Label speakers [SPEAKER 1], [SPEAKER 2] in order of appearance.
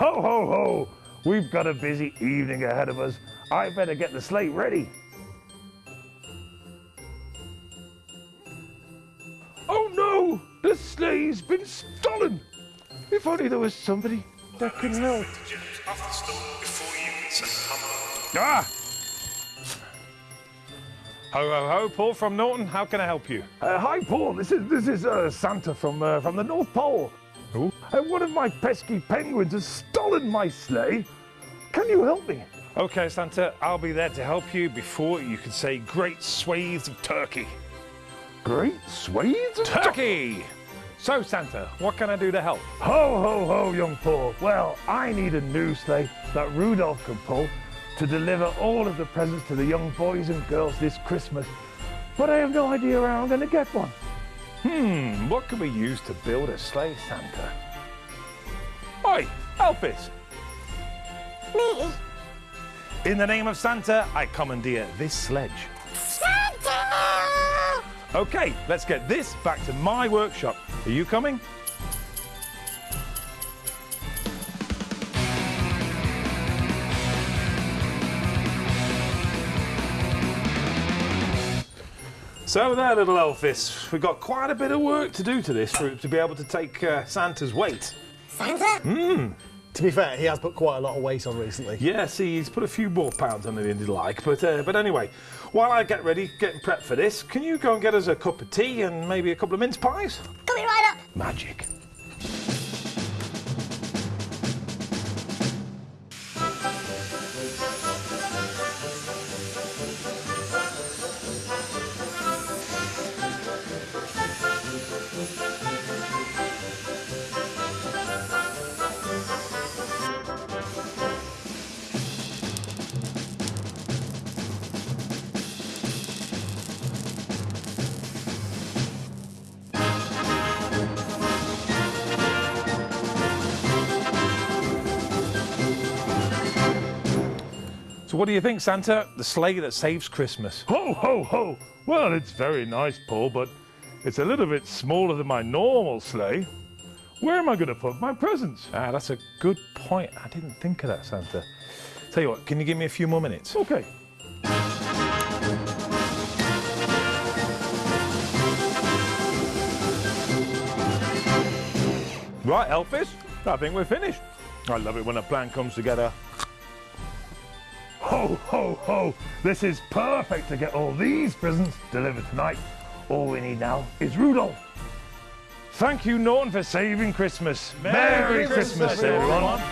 [SPEAKER 1] Ho, ho, ho! We've got a busy evening ahead of us. I better get the slate ready. Oh no! The sleigh's been stolen! If only there was somebody that can help.
[SPEAKER 2] Ah! Ho, ho, ho, Paul from Norton. How can I help you?
[SPEAKER 1] Uh, hi, Paul. This is this is uh, Santa from uh, from the North Pole.
[SPEAKER 2] Who?
[SPEAKER 1] Uh, one of my pesky penguins has stolen my sleigh. Can you help me?
[SPEAKER 2] Okay, Santa, I'll be there to help you before you can say great swathes of turkey.
[SPEAKER 1] Great swathes of
[SPEAKER 2] Turkey! So, Santa, what can I do to help?
[SPEAKER 1] Ho, ho, ho, young Paul. Well, I need a new sleigh that Rudolph can pull to deliver all of the presents to the young boys and girls this Christmas. But I have no idea where I'm going to get one.
[SPEAKER 2] Hmm, what can we use to build a sleigh, Santa? Oi, Elvis!
[SPEAKER 3] Me?
[SPEAKER 2] In the name of Santa, I commandeer this sledge.
[SPEAKER 3] Santa!
[SPEAKER 2] Okay, let's get this back to my workshop. Are you coming? So there, little Elvis, we've got quite a bit of work to do to this for to be able to take uh, Santa's weight.
[SPEAKER 3] Santa?
[SPEAKER 4] To be fair, he has put quite a lot of weight on recently.
[SPEAKER 2] Yeah, see, he's put a few more pounds on than he'd like. But uh, but anyway, while I get ready, getting prepped for this, can you go and get us a cup of tea and maybe a couple of mince pies?
[SPEAKER 3] Coming right up.
[SPEAKER 2] Magic. What do you think, Santa? The sleigh that saves Christmas.
[SPEAKER 1] Ho, ho, ho! Well, it's very nice, Paul, but it's a little bit smaller than my normal sleigh. Where am I going to put my presents?
[SPEAKER 2] Ah, that's a good point. I didn't think of that, Santa. Tell you what, can you give me a few more minutes?
[SPEAKER 1] Okay.
[SPEAKER 2] Right, Elvis, I think we're finished.
[SPEAKER 1] I love it when a plan comes together. Ho, ho, ho! This is perfect to get all these presents delivered tonight. All we need now is Rudolph. Thank you, Norton, for saving Christmas.
[SPEAKER 2] Merry Christmas, everyone.